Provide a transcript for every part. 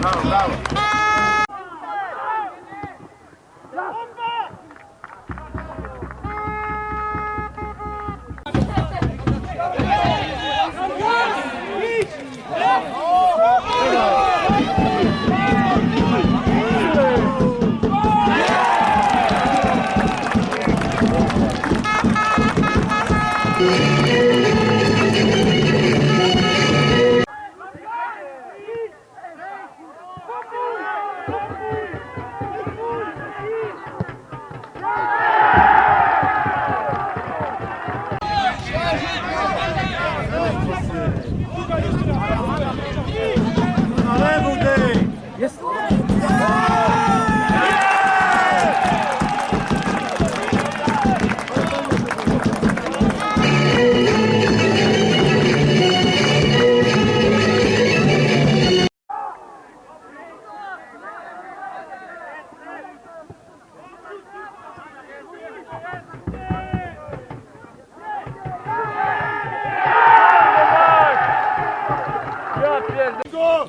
Bravo, bravo. To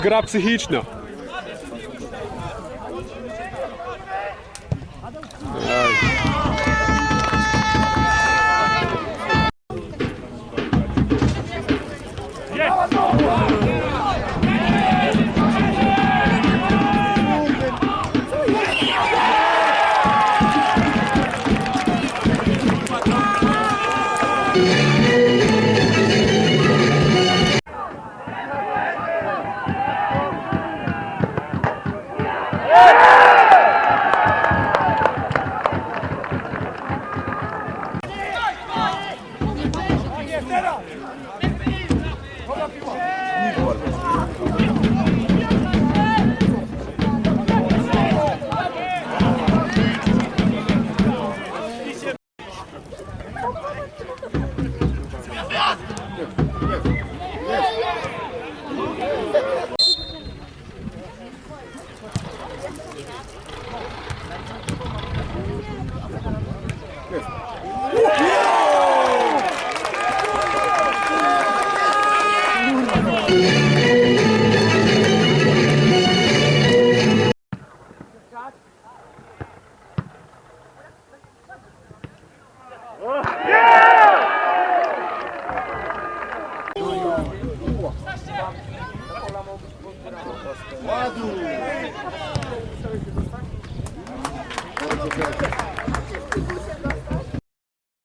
гра психічна. Psychiczna. Quadro!